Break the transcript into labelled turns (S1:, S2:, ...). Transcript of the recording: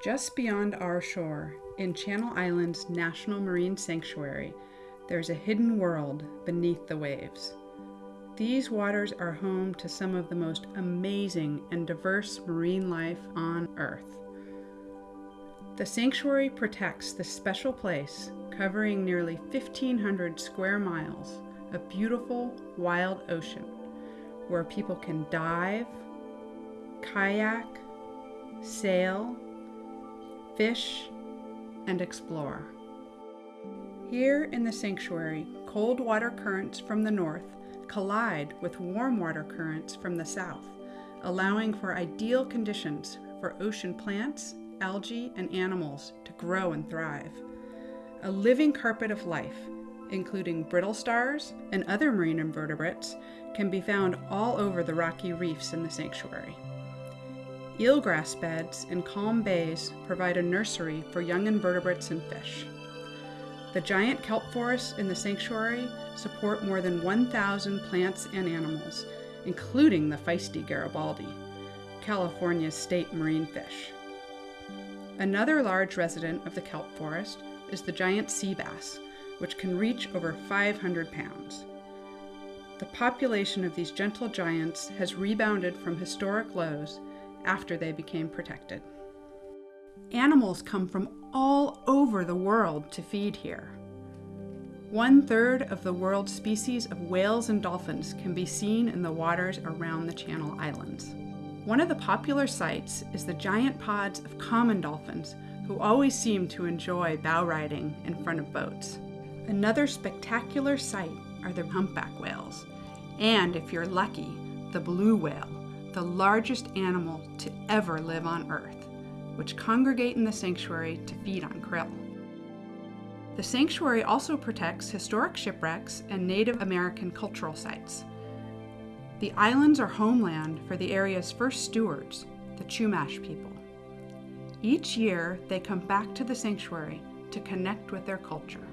S1: Just beyond our shore, in Channel Islands National Marine Sanctuary, there's a hidden world beneath the waves. These waters are home to some of the most amazing and diverse marine life on Earth. The sanctuary protects this special place, covering nearly 1,500 square miles of beautiful, wild ocean, where people can dive, kayak, sail, fish, and explore. Here in the sanctuary, cold water currents from the north collide with warm water currents from the south, allowing for ideal conditions for ocean plants, algae, and animals to grow and thrive. A living carpet of life, including brittle stars and other marine invertebrates, can be found all over the rocky reefs in the sanctuary. Eelgrass beds in calm bays provide a nursery for young invertebrates and fish. The giant kelp forests in the sanctuary support more than 1,000 plants and animals, including the feisty Garibaldi, California's state marine fish. Another large resident of the kelp forest is the giant sea bass, which can reach over 500 pounds. The population of these gentle giants has rebounded from historic lows after they became protected. Animals come from all over the world to feed here. One third of the world's species of whales and dolphins can be seen in the waters around the Channel Islands. One of the popular sights is the giant pods of common dolphins who always seem to enjoy bow riding in front of boats. Another spectacular sight are the humpback whales, and if you're lucky, the blue whale, the largest animal to ever live on Earth, which congregate in the sanctuary to feed on krill. The sanctuary also protects historic shipwrecks and Native American cultural sites. The islands are homeland for the area's first stewards, the Chumash people. Each year, they come back to the sanctuary to connect with their culture.